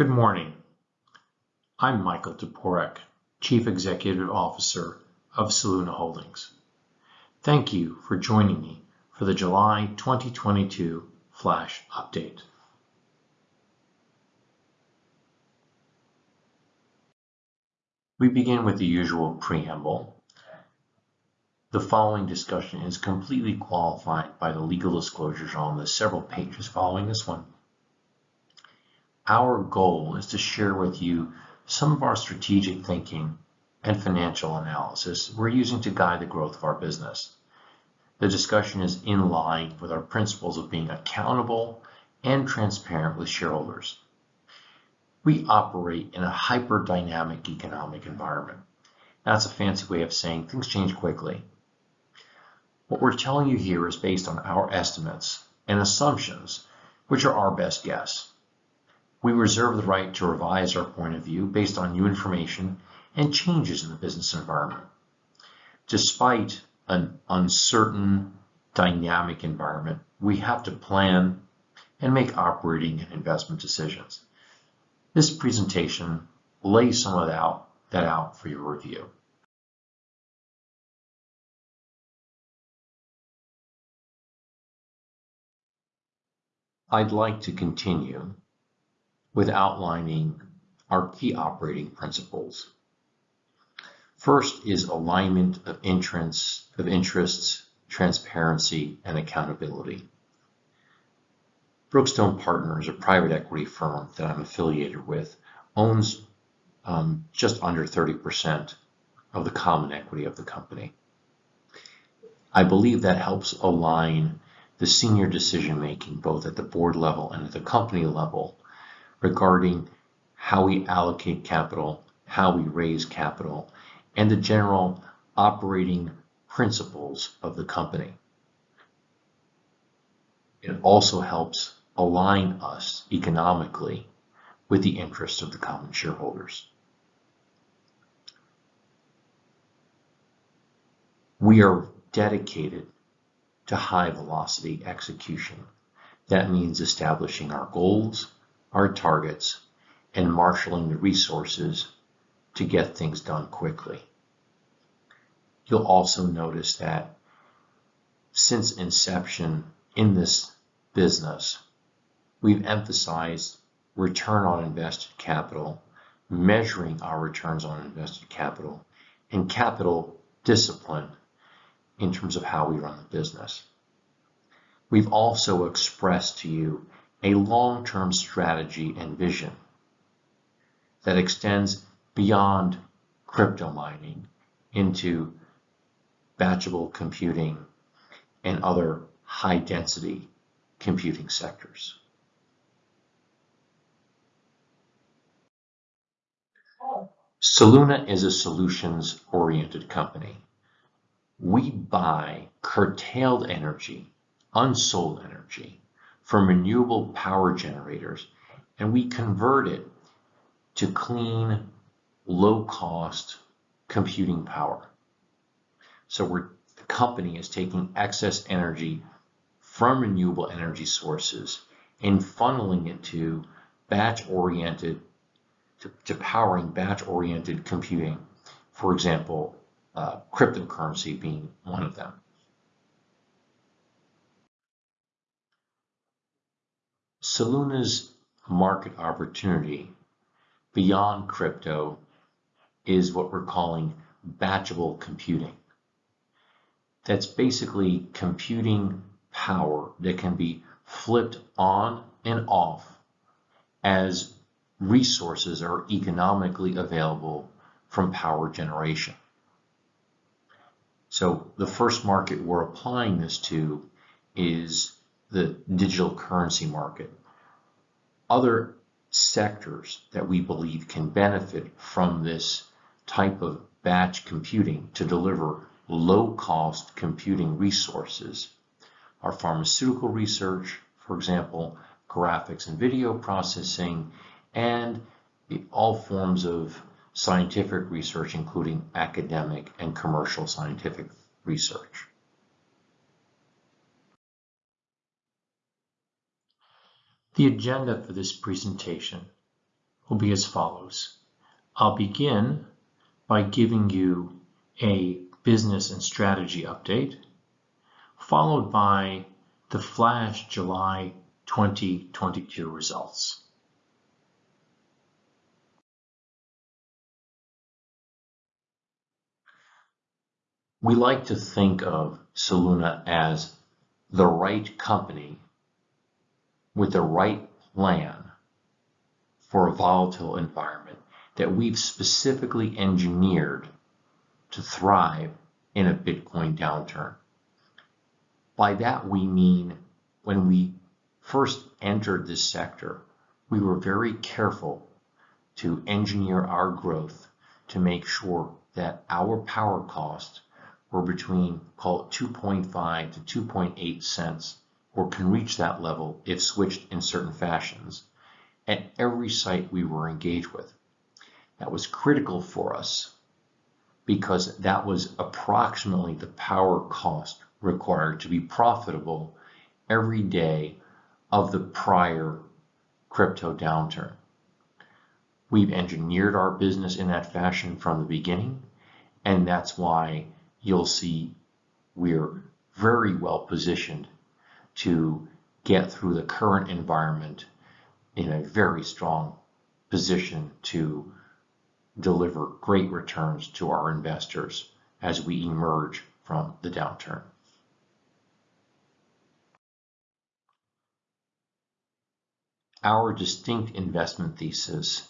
Good morning. I'm Michael Toporek, Chief Executive Officer of Soluna Holdings. Thank you for joining me for the July 2022 flash update. We begin with the usual preamble. The following discussion is completely qualified by the legal disclosures on the several pages following this one. Our goal is to share with you some of our strategic thinking and financial analysis we're using to guide the growth of our business. The discussion is in line with our principles of being accountable and transparent with shareholders. We operate in a hyper-dynamic economic environment. That's a fancy way of saying things change quickly. What we're telling you here is based on our estimates and assumptions, which are our best guess. We reserve the right to revise our point of view based on new information and changes in the business environment. Despite an uncertain, dynamic environment, we have to plan and make operating and investment decisions. This presentation lays some of that out for your review. I'd like to continue with outlining our key operating principles. First is alignment of interests, of interests, transparency, and accountability. Brookstone Partners, a private equity firm that I'm affiliated with, owns um, just under 30% of the common equity of the company. I believe that helps align the senior decision making both at the board level and at the company level regarding how we allocate capital, how we raise capital, and the general operating principles of the company. It also helps align us economically with the interests of the common shareholders. We are dedicated to high velocity execution. That means establishing our goals, our targets, and marshaling the resources to get things done quickly. You'll also notice that since inception in this business, we've emphasized return on invested capital, measuring our returns on invested capital, and capital discipline in terms of how we run the business. We've also expressed to you a long-term strategy and vision that extends beyond crypto mining into batchable computing and other high density computing sectors. Soluna is a solutions oriented company. We buy curtailed energy, unsold energy from renewable power generators, and we convert it to clean, low-cost computing power. So the company is taking excess energy from renewable energy sources and funneling it to batch-oriented, to, to, powering batch-oriented computing. For example, uh, cryptocurrency being one of them. Soluna's market opportunity beyond crypto is what we're calling batchable computing. That's basically computing power that can be flipped on and off as resources are economically available from power generation. So the first market we're applying this to is the digital currency market. Other sectors that we believe can benefit from this type of batch computing to deliver low-cost computing resources are pharmaceutical research, for example, graphics and video processing, and all forms of scientific research, including academic and commercial scientific research. The agenda for this presentation will be as follows. I'll begin by giving you a business and strategy update, followed by the flash July 2022 results. We like to think of Soluna as the right company with the right plan for a volatile environment that we've specifically engineered to thrive in a Bitcoin downturn. By that we mean when we first entered this sector, we were very careful to engineer our growth to make sure that our power costs were between, call it 2.5 to 2.8 cents, or can reach that level if switched in certain fashions at every site we were engaged with. That was critical for us because that was approximately the power cost required to be profitable every day of the prior crypto downturn. We've engineered our business in that fashion from the beginning, and that's why you'll see we're very well positioned to get through the current environment in a very strong position to deliver great returns to our investors as we emerge from the downturn. Our distinct investment thesis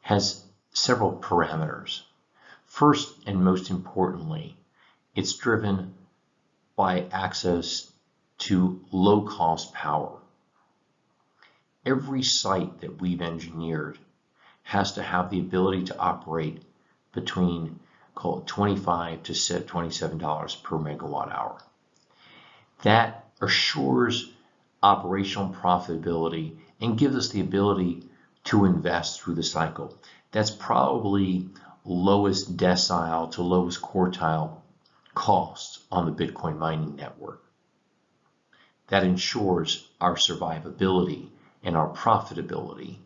has several parameters. First and most importantly, it's driven by access to low-cost power. Every site that we've engineered has to have the ability to operate between, call it 25 to $27 per megawatt hour. That assures operational profitability and gives us the ability to invest through the cycle. That's probably lowest decile to lowest quartile costs on the Bitcoin mining network. That ensures our survivability and our profitability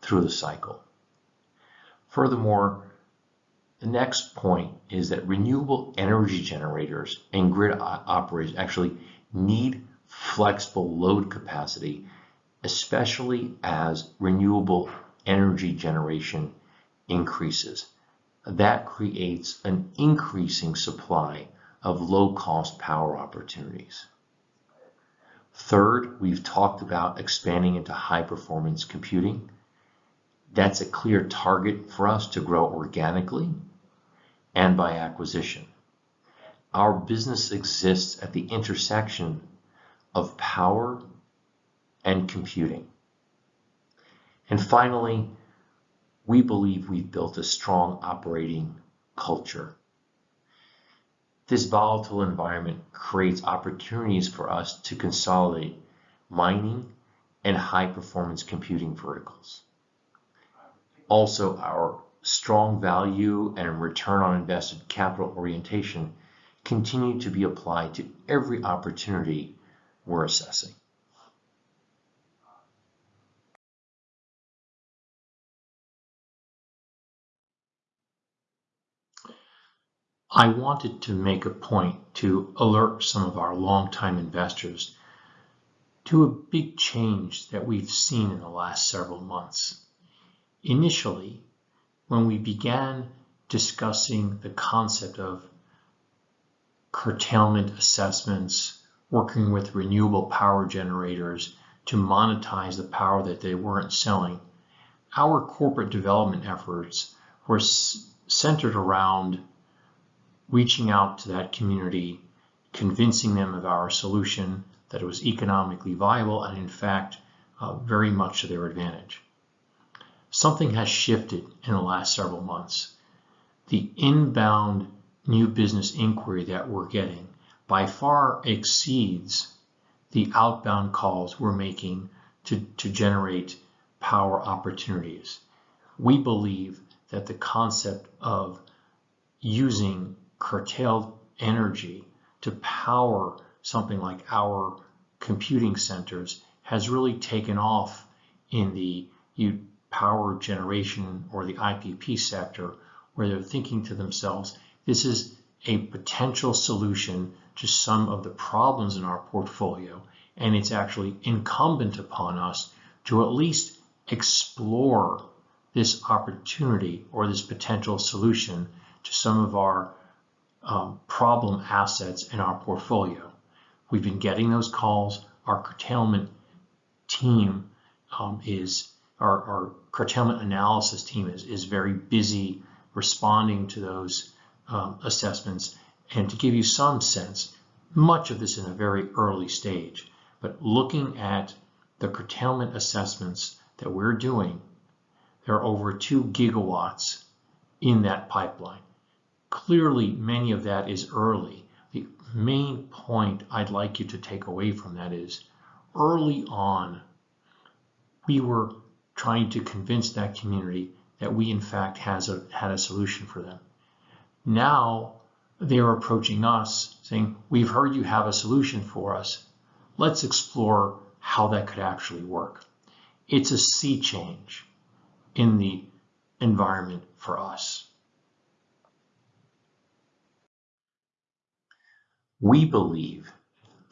through the cycle. Furthermore, the next point is that renewable energy generators and grid operators actually need flexible load capacity, especially as renewable energy generation increases. That creates an increasing supply of low-cost power opportunities. Third, we've talked about expanding into high-performance computing. That's a clear target for us to grow organically and by acquisition. Our business exists at the intersection of power and computing. And finally, we believe we've built a strong operating culture. This volatile environment creates opportunities for us to consolidate mining and high-performance computing verticals. Also, our strong value and return on invested capital orientation continue to be applied to every opportunity we're assessing. I wanted to make a point to alert some of our longtime investors to a big change that we've seen in the last several months. Initially, when we began discussing the concept of curtailment assessments, working with renewable power generators to monetize the power that they weren't selling, our corporate development efforts were centered around reaching out to that community, convincing them of our solution, that it was economically viable and in fact uh, very much to their advantage. Something has shifted in the last several months. The inbound new business inquiry that we're getting by far exceeds the outbound calls we're making to, to generate power opportunities. We believe that the concept of using curtailed energy to power something like our computing centers has really taken off in the power generation or the IPP sector where they're thinking to themselves, this is a potential solution to some of the problems in our portfolio, and it's actually incumbent upon us to at least explore this opportunity or this potential solution to some of our um, problem assets in our portfolio. We've been getting those calls. Our curtailment team um, is, our, our, curtailment analysis team is, is very busy responding to those um, assessments. And to give you some sense, much of this in a very early stage, but looking at the curtailment assessments that we're doing, there are over two gigawatts in that pipeline. Clearly, many of that is early. The main point I'd like you to take away from that is early on, we were trying to convince that community that we in fact has a, had a solution for them. Now they're approaching us saying, we've heard you have a solution for us. Let's explore how that could actually work. It's a sea change in the environment for us. We believe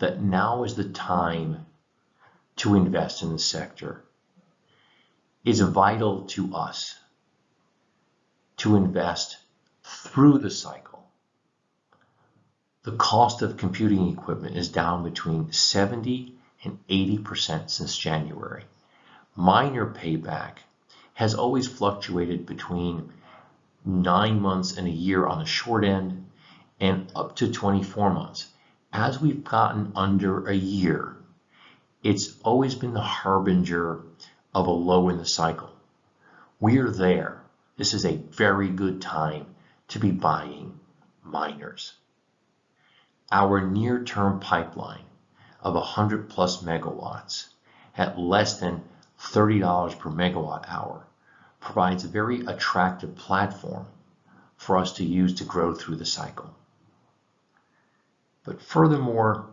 that now is the time to invest in the sector. It's vital to us to invest through the cycle. The cost of computing equipment is down between 70 and 80% since January. Miner payback has always fluctuated between nine months and a year on the short end and up to 24 months. As we've gotten under a year, it's always been the harbinger of a low in the cycle. We're there. This is a very good time to be buying miners. Our near-term pipeline of 100 plus megawatts at less than $30 per megawatt hour provides a very attractive platform for us to use to grow through the cycle. But furthermore,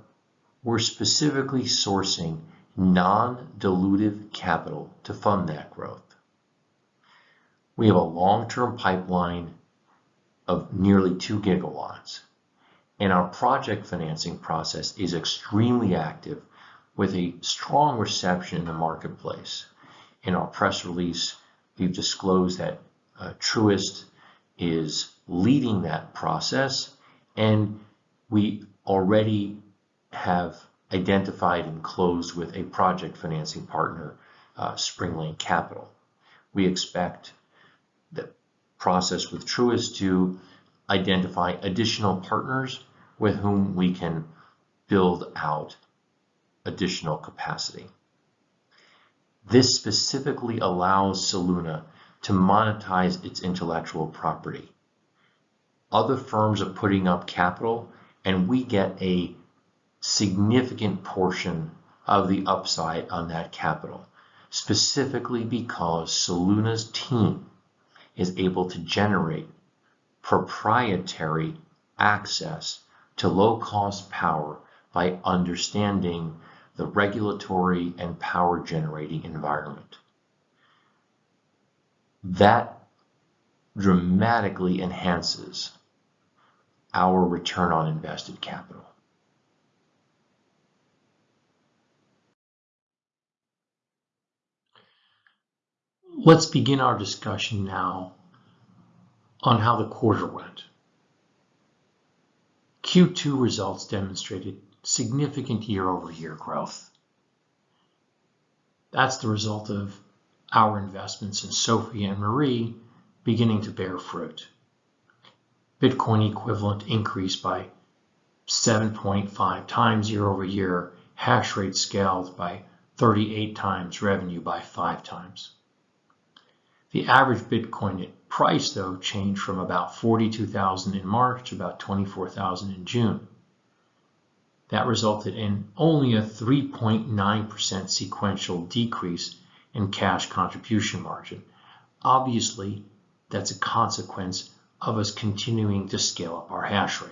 we're specifically sourcing non-dilutive capital to fund that growth. We have a long-term pipeline of nearly 2 gigawatts, and our project financing process is extremely active with a strong reception in the marketplace. In our press release, we've disclosed that uh, Truist is leading that process, and we already have identified and closed with a project financing partner, uh, Springlane Capital. We expect the process with Truist to identify additional partners with whom we can build out additional capacity. This specifically allows Soluna to monetize its intellectual property. Other firms are putting up capital and we get a significant portion of the upside on that capital, specifically because Soluna's team is able to generate proprietary access to low-cost power by understanding the regulatory and power generating environment. That dramatically enhances our return on invested capital. Let's begin our discussion now on how the quarter went. Q2 results demonstrated significant year-over-year growth. That's the result of our investments in Sophie and Marie beginning to bear fruit. Bitcoin equivalent increased by 7.5 times year over year, hash rate scaled by 38 times, revenue by 5 times. The average Bitcoin price, though, changed from about 42,000 in March to about 24,000 in June. That resulted in only a 3.9% sequential decrease in cash contribution margin. Obviously, that's a consequence of us continuing to scale up our hash rate.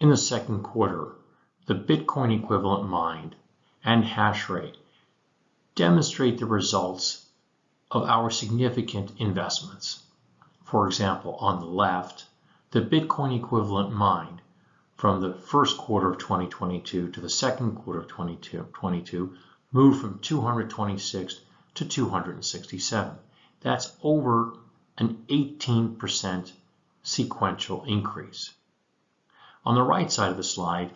In the second quarter, the Bitcoin equivalent mined and hash rate demonstrate the results of our significant investments. For example, on the left, the Bitcoin equivalent mined from the first quarter of 2022 to the second quarter of 2022 moved from 226 to 267. That's over an 18% sequential increase. On the right side of the slide,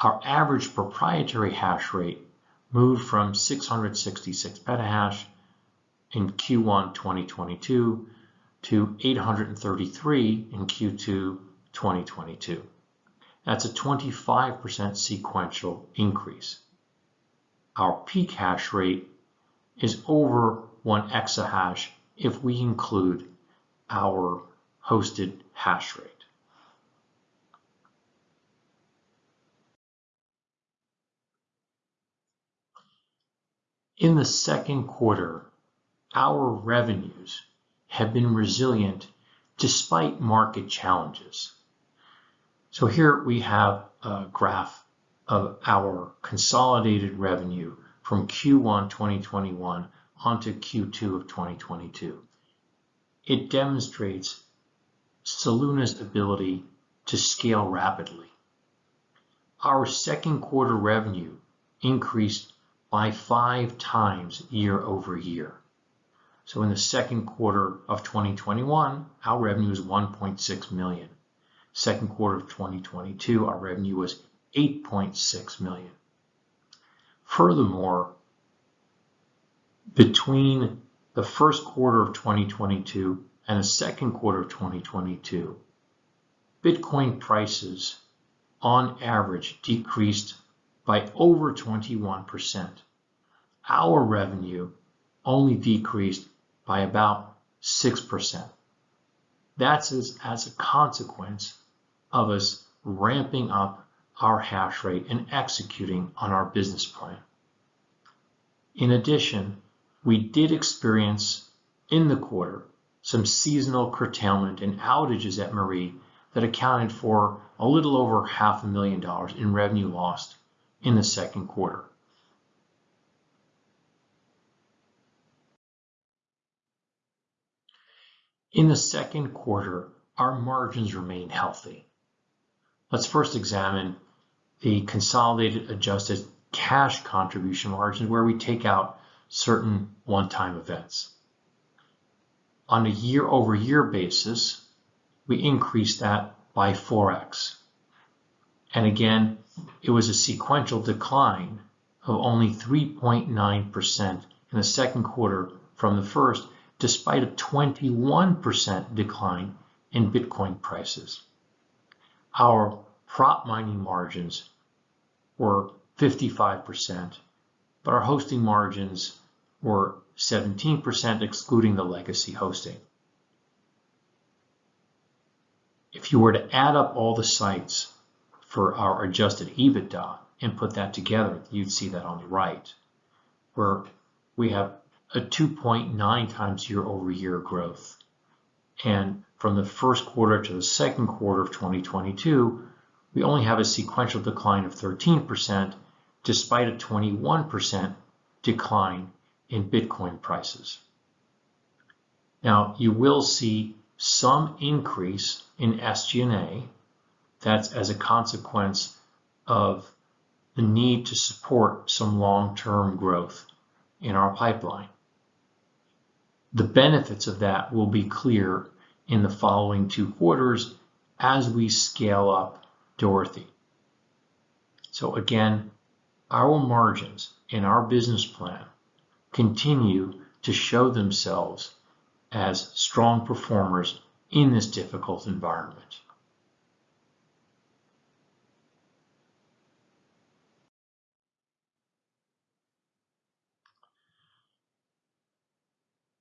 our average proprietary hash rate moved from 666 petahash in Q1 2022 to 833 in Q2 2022. That's a 25% sequential increase. Our peak hash rate is over 1 exahash if we include our hosted hash rate. In the second quarter, our revenues have been resilient despite market challenges. So here we have a graph of our consolidated revenue from Q1 2021 onto Q2 of 2022. It demonstrates Soluna's ability to scale rapidly. Our second quarter revenue increased by 5 times year-over-year. So in the second quarter of 2021, our revenue was $1.6 million. Second quarter of 2022, our revenue was 8.6 million. Furthermore, between the first quarter of 2022 and the second quarter of 2022, Bitcoin prices on average decreased by over 21%. Our revenue only decreased by about 6%. That's as, as a consequence of us ramping up our hash rate and executing on our business plan. In addition, we did experience in the quarter some seasonal curtailment and outages at Marie that accounted for a little over half a million dollars in revenue lost in the second quarter. In the second quarter, our margins remained healthy. Let's first examine the consolidated adjusted cash contribution margin, where we take out certain one-time events. On a year-over-year basis, we increased that by 4x. And again, it was a sequential decline of only 3.9% in the second quarter from the first, despite a 21% decline in Bitcoin prices. Our prop mining margins were 55%, but our hosting margins were 17%, excluding the legacy hosting. If you were to add up all the sites for our adjusted EBITDA and put that together, you'd see that on the right, where we have a 2.9 times year-over-year growth. And from the first quarter to the second quarter of 2022, we only have a sequential decline of 13%, despite a 21% decline in Bitcoin prices. Now, you will see some increase in SG&A. That's as a consequence of the need to support some long-term growth in our pipeline. The benefits of that will be clear in the following two quarters as we scale up Dorothy. So again, our margins in our business plan continue to show themselves as strong performers in this difficult environment.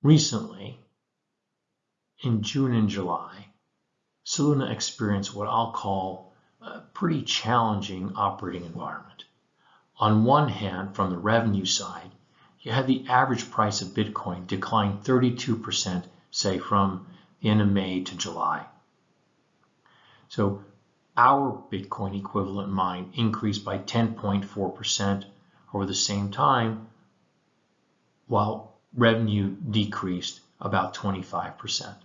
Recently, in June and July, Soluna experienced what I'll call a pretty challenging operating environment. On one hand, from the revenue side, you had the average price of Bitcoin decline 32%, say from the end of May to July. So our Bitcoin equivalent mine increased by 10.4% over the same time, while revenue decreased about 25%.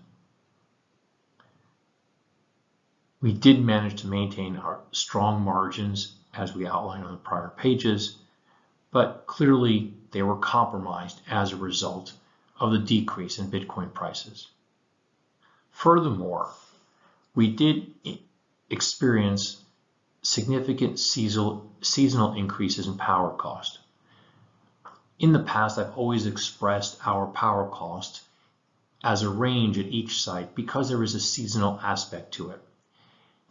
We did manage to maintain our strong margins as we outlined on the prior pages, but clearly they were compromised as a result of the decrease in Bitcoin prices. Furthermore, we did experience significant seasonal, seasonal increases in power cost. In the past, I've always expressed our power cost as a range at each site because there is a seasonal aspect to it.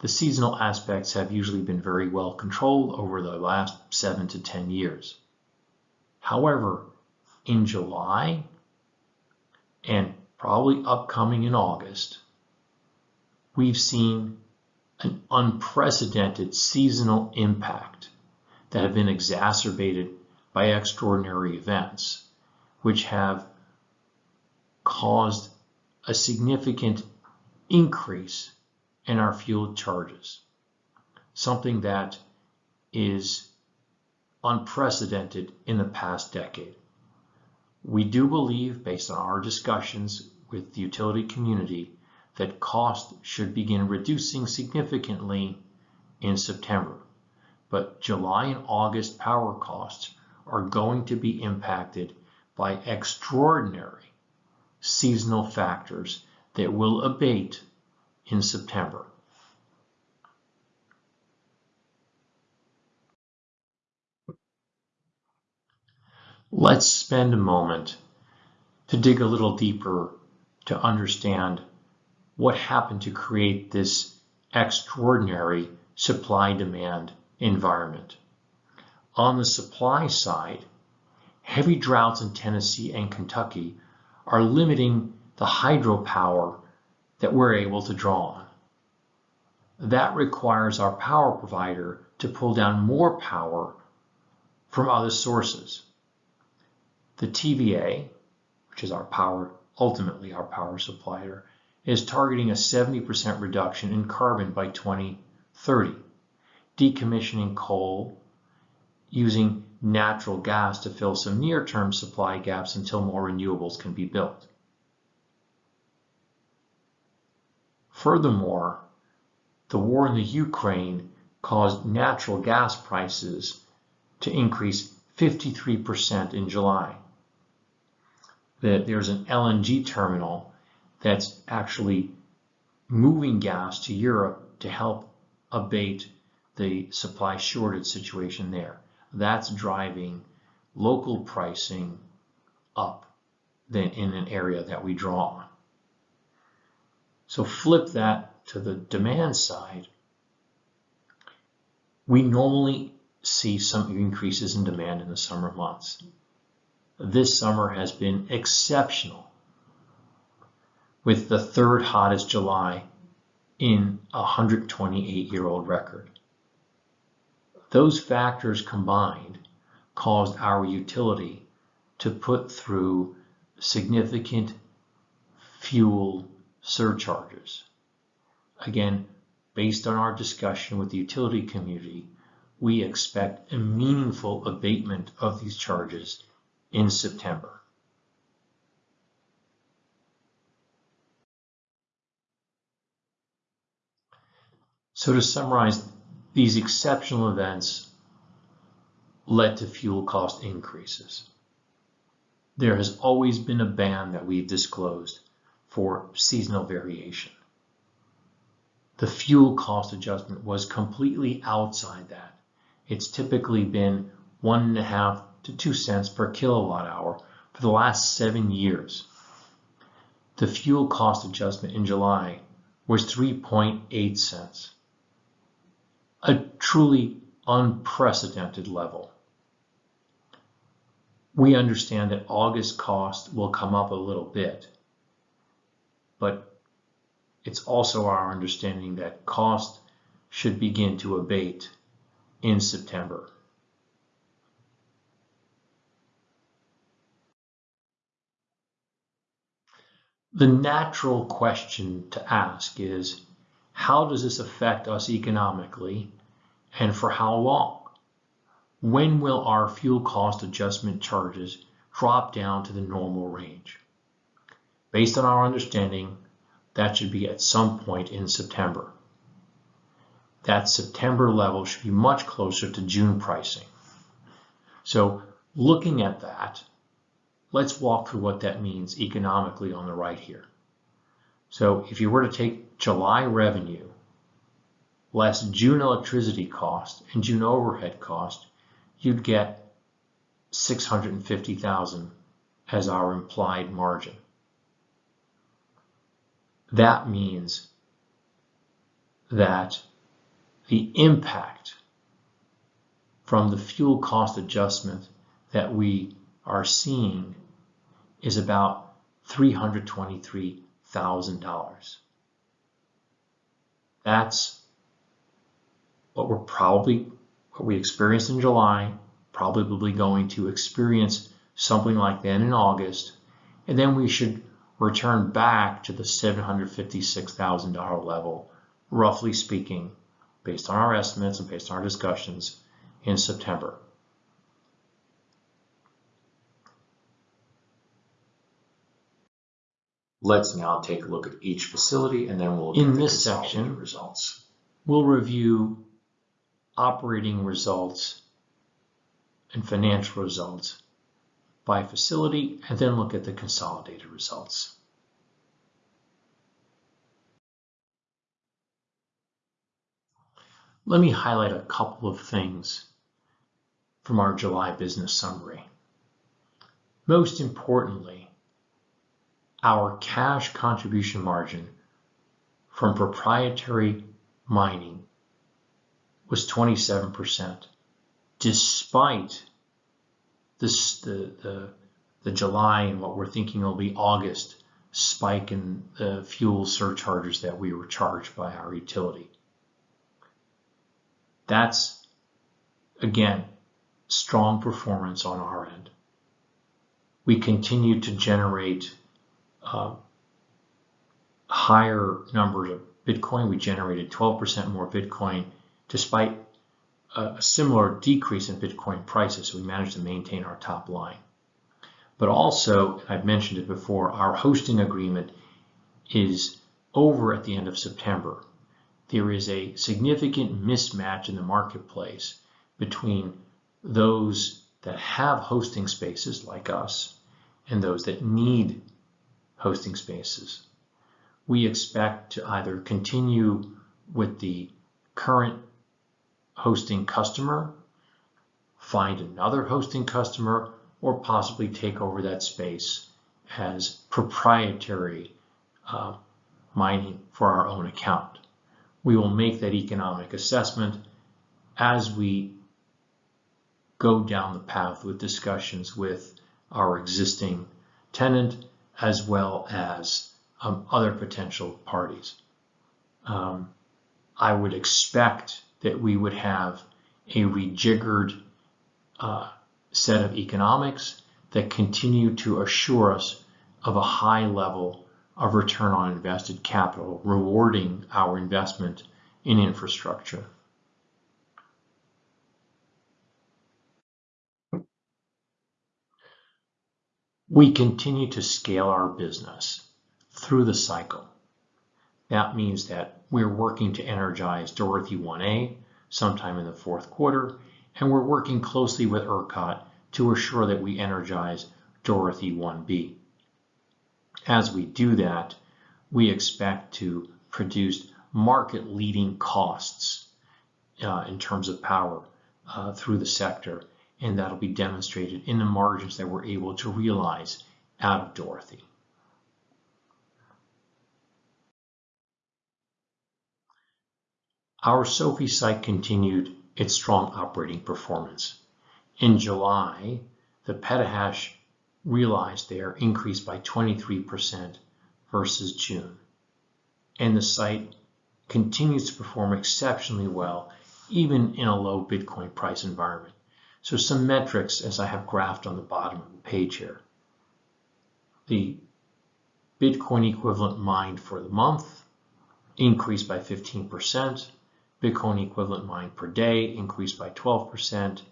The seasonal aspects have usually been very well controlled over the last seven to 10 years. However, in July and probably upcoming in August, we've seen an unprecedented seasonal impact that have been exacerbated by extraordinary events, which have caused a significant increase in our fuel charges, something that is unprecedented in the past decade. We do believe, based on our discussions with the utility community, that cost should begin reducing significantly in September. But July and August power costs are going to be impacted by extraordinary seasonal factors that will abate in September. Let's spend a moment to dig a little deeper to understand what happened to create this extraordinary supply-demand environment. On the supply side, heavy droughts in Tennessee and Kentucky are limiting the hydropower that we're able to draw on. That requires our power provider to pull down more power from other sources. The TVA, which is our power, ultimately our power supplier, is targeting a 70% reduction in carbon by 2030, decommissioning coal, using natural gas to fill some near-term supply gaps until more renewables can be built. Furthermore, the war in the Ukraine caused natural gas prices to increase 53% in July. That there's an LNG terminal that's actually moving gas to Europe to help abate the supply shortage situation there. That's driving local pricing up than in an area that we draw on. So flip that to the demand side. We normally see some increases in demand in the summer months. This summer has been exceptional with the third hottest July in a 128-year-old record. Those factors combined caused our utility to put through significant fuel surcharges. Again, based on our discussion with the utility community, we expect a meaningful abatement of these charges in September. So to summarize, these exceptional events led to fuel cost increases. There has always been a band that we've disclosed for seasonal variation. The fuel cost adjustment was completely outside that. It's typically been one and a half to two cents per kilowatt hour for the last seven years. The fuel cost adjustment in July was 3.8 cents a truly unprecedented level. We understand that August cost will come up a little bit, but it's also our understanding that cost should begin to abate in September. The natural question to ask is, how does this affect us economically and for how long? When will our fuel cost adjustment charges drop down to the normal range? Based on our understanding, that should be at some point in September. That September level should be much closer to June pricing. So looking at that, let's walk through what that means economically on the right here. So if you were to take July revenue less June electricity cost and June overhead cost, you'd get 650,000 as our implied margin. That means that the impact from the fuel cost adjustment that we are seeing is about $323,000. That's what we're probably, what we experienced in July, probably going to experience something like that in August, and then we should return back to the $756,000 level, roughly speaking, based on our estimates and based on our discussions in September. Let's now take a look at each facility and then we'll in this section results. We'll review operating results and financial results by facility and then look at the consolidated results. Let me highlight a couple of things from our July business summary. Most importantly, our cash contribution margin from proprietary mining was 27%, despite this, the, the, the July and what we're thinking will be August spike in the fuel surcharges that we were charged by our utility. That's, again, strong performance on our end. We continue to generate uh, higher numbers of Bitcoin. We generated 12% more Bitcoin despite a similar decrease in Bitcoin prices. So we managed to maintain our top line. But also, I've mentioned it before, our hosting agreement is over at the end of September there is a significant mismatch in the marketplace between those that have hosting spaces like us and those that need hosting spaces. We expect to either continue with the current hosting customer, find another hosting customer, or possibly take over that space as proprietary uh, mining for our own account we will make that economic assessment as we go down the path with discussions with our existing tenant as well as um, other potential parties. Um, I would expect that we would have a rejiggered uh, set of economics that continue to assure us of a high level of return on invested capital, rewarding our investment in infrastructure. We continue to scale our business through the cycle. That means that we're working to energize Dorothy 1A sometime in the fourth quarter, and we're working closely with ERCOT to assure that we energize Dorothy 1B. As we do that, we expect to produce market leading costs uh, in terms of power uh, through the sector. And that'll be demonstrated in the margins that we're able to realize out of Dorothy. Our Sophie site continued its strong operating performance. In July, the petahash realized there increased by 23% versus June. And the site continues to perform exceptionally well, even in a low Bitcoin price environment. So some metrics as I have graphed on the bottom of the page here. The Bitcoin equivalent mined for the month, increased by 15%, Bitcoin equivalent mined per day increased by 12%,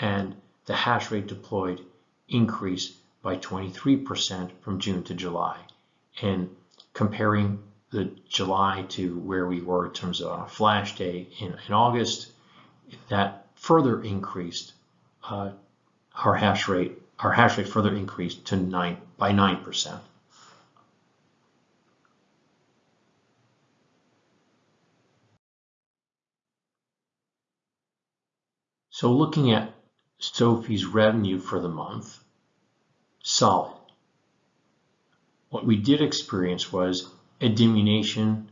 and the hash rate deployed increased by 23% from June to July. And comparing the July to where we were in terms of a flash day in, in August, that further increased uh, our hash rate. Our hash rate further increased to nine by nine percent. So looking at Sophie's revenue for the month, solid. What we did experience was a diminution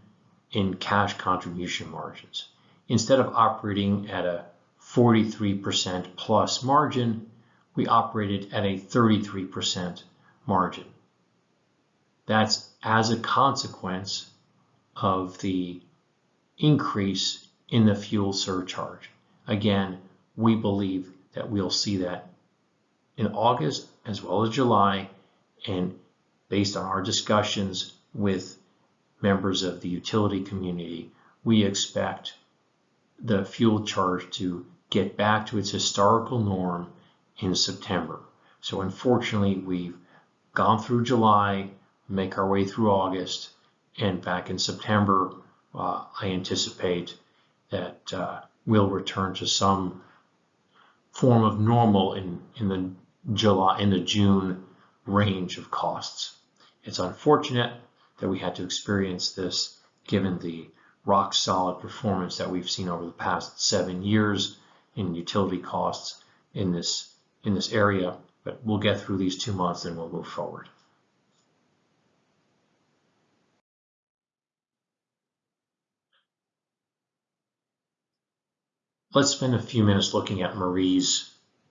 in cash contribution margins. Instead of operating at a 43% plus margin, we operated at a 33% margin. That's as a consequence of the increase in the fuel surcharge. Again, we believe that we'll see that in August as well as July and based on our discussions with members of the utility community, we expect the fuel charge to get back to its historical norm in September. So unfortunately, we've gone through July, make our way through August, and back in September, uh, I anticipate that uh, we'll return to some form of normal in, in the July in the June range of costs. It's unfortunate that we had to experience this given the rock solid performance that we've seen over the past seven years in utility costs in this in this area, but we'll get through these two months and we'll move forward. Let's spend a few minutes looking at Marie's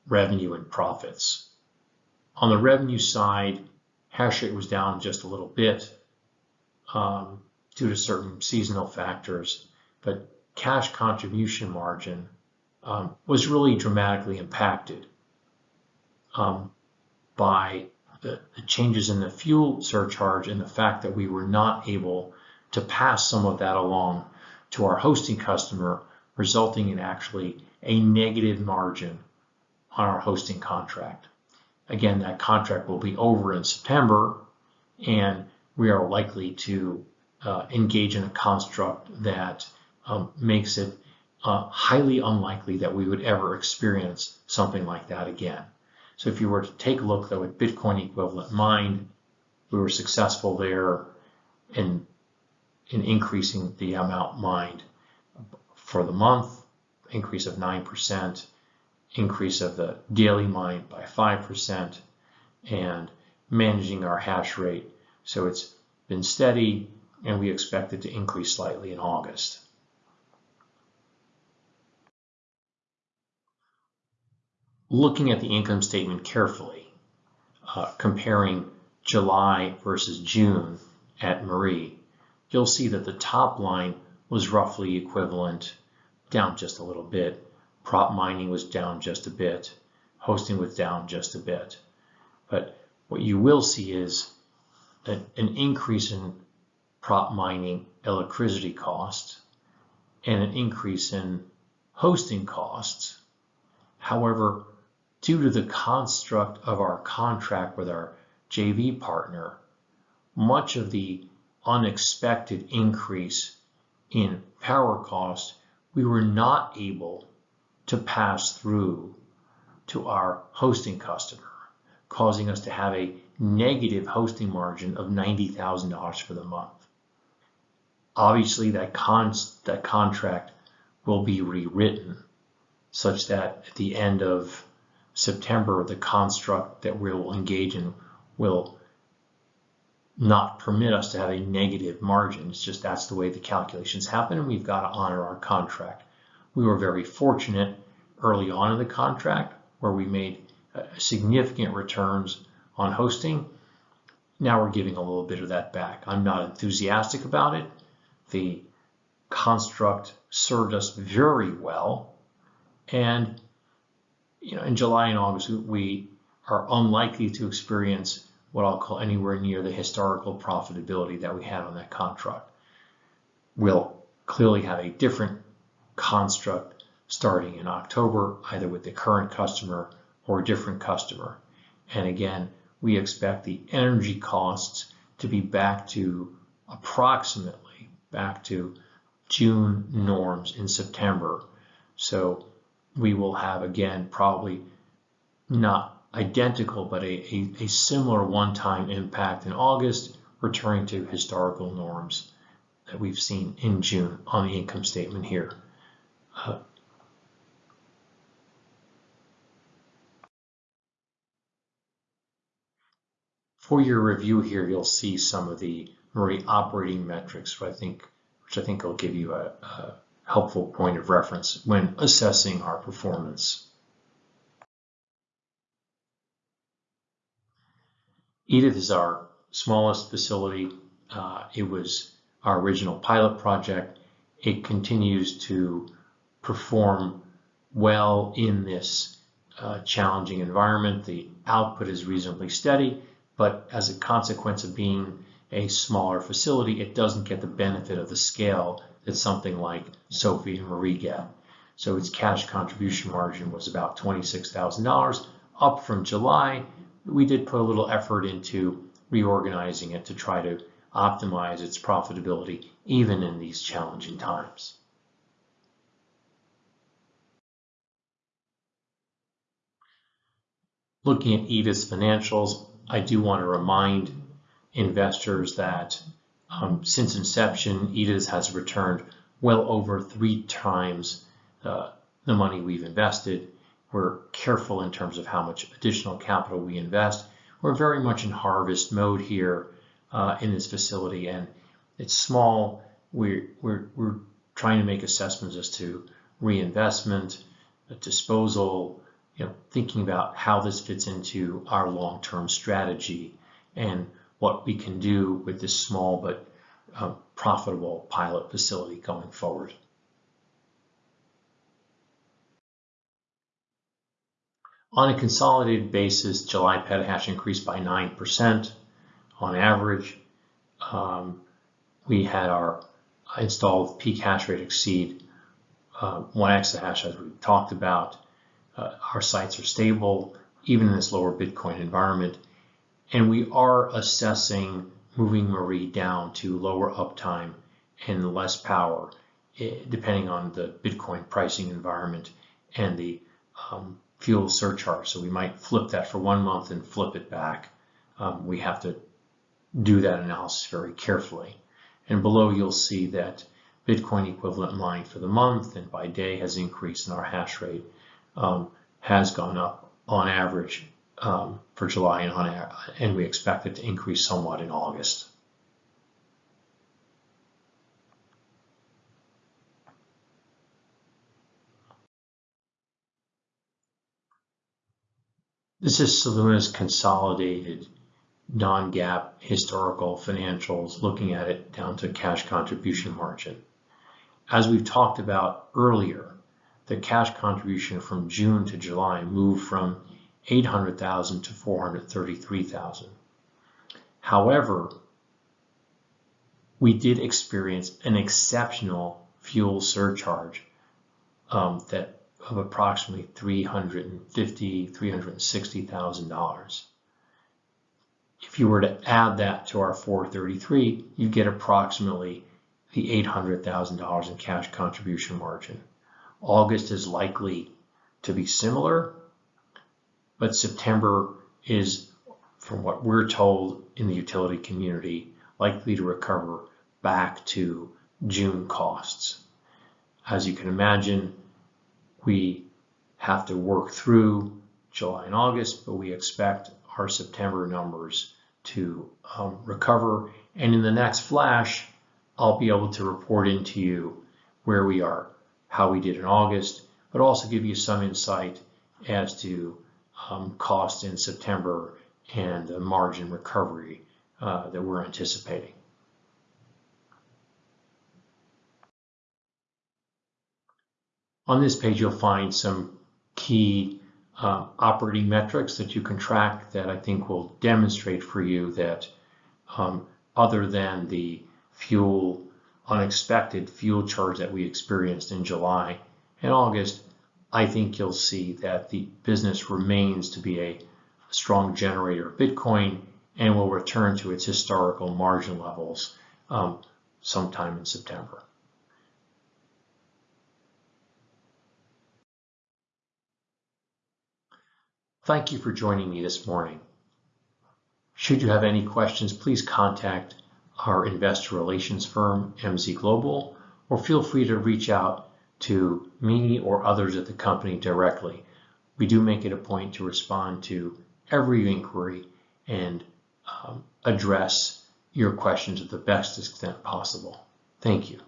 revenue and profits. On the revenue side, hash rate was down just a little bit um, due to certain seasonal factors, but cash contribution margin um, was really dramatically impacted um, by the, the, changes in the fuel surcharge and the fact that we were not able to pass some of that along to our hosting customer, resulting in actually a negative margin on our hosting contract. Again, that contract will be over in September, and we are likely to uh, engage in a construct that um, makes it uh, highly unlikely that we would ever experience something like that again. So if you were to take a look though at Bitcoin equivalent mined, we were successful there in, in increasing the amount mined for the month, increase of 9%, increase of the daily mine by 5%, and managing our hash rate. So it's been steady, and we expect it to increase slightly in August. Looking at the income statement carefully, uh, comparing July versus June at Marie, you'll see that the top line was roughly equivalent, down just a little bit, prop mining was down just a bit, hosting was down just a bit. But what you will see is an, an increase in prop mining electricity costs and an increase in hosting costs. However, due to the construct of our contract with our JV partner, much of the unexpected increase in power cost, we were not able to pass through to our hosting customer, causing us to have a negative hosting margin of $90,000 for the month. Obviously, that, con that contract will be rewritten such that at the end of September, the construct that we will engage in will not permit us to have a negative margin. It's just that's the way the calculations happen, and we've got to honor our contract. We were very fortunate early on in the contract where we made uh, significant returns on hosting. Now we're giving a little bit of that back. I'm not enthusiastic about it. The construct served us very well. And you know, in July and August, we are unlikely to experience what I'll call anywhere near the historical profitability that we had on that contract We'll clearly have a different construct starting in October, either with the current customer or a different customer. And again, we expect the energy costs to be back to approximately back to June norms in September. So we will have again probably not identical, but a, a, a similar one-time impact in August, returning to historical norms that we've seen in June on the income statement here. Uh, for your review here, you'll see some of the Marie operating metrics, which I think, which I think will give you a, a helpful point of reference when assessing our performance. Edith is our smallest facility. Uh, it was our original pilot project. It continues to perform well in this uh, challenging environment. The output is reasonably steady, but as a consequence of being a smaller facility, it doesn't get the benefit of the scale that something like Sophie and Marie get. So its cash contribution margin was about $26,000, up from July, we did put a little effort into reorganizing it to try to optimize its profitability even in these challenging times. Looking at Edith's financials, I do want to remind investors that um, since inception, Edith has returned well over three times uh, the money we've invested we're careful in terms of how much additional capital we invest. We're very much in harvest mode here uh, in this facility, and it's small. We're, we're, we're trying to make assessments as to reinvestment, disposal, you know, thinking about how this fits into our long-term strategy and what we can do with this small but uh, profitable pilot facility going forward. On a consolidated basis, July petahash increased by 9% on average. Um, we had our installed peak hash rate exceed uh, 1 exahash as we talked about. Uh, our sites are stable even in this lower Bitcoin environment. And we are assessing moving Marie down to lower uptime and less power, eh, depending on the Bitcoin pricing environment and the um, fuel surcharge. So we might flip that for one month and flip it back. Um, we have to do that analysis very carefully. And below you'll see that Bitcoin equivalent mined for the month and by day has increased and our hash rate um, has gone up on average um, for July and, on, and we expect it to increase somewhat in August. This is Soluna's consolidated non-GAAP historical financials, looking at it down to cash contribution margin. As we've talked about earlier, the cash contribution from June to July moved from 800,000 to 433,000. However, we did experience an exceptional fuel surcharge um, that of approximately $350,000, $360,000. If you were to add that to our 433, you get approximately the $800,000 in cash contribution margin. August is likely to be similar, but September is, from what we're told in the utility community, likely to recover back to June costs. As you can imagine, we have to work through July and August, but we expect our September numbers to um, recover. And in the next flash, I'll be able to report into you where we are, how we did in August, but also give you some insight as to um, cost in September and the margin recovery uh, that we're anticipating. On this page, you'll find some key uh, operating metrics that you can track that I think will demonstrate for you that um, other than the fuel unexpected fuel charge that we experienced in July and August, I think you'll see that the business remains to be a strong generator of Bitcoin and will return to its historical margin levels um, sometime in September. Thank you for joining me this morning. Should you have any questions, please contact our investor relations firm, MZ Global, or feel free to reach out to me or others at the company directly. We do make it a point to respond to every inquiry and um, address your questions to the best extent possible. Thank you.